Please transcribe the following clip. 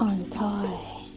on toy.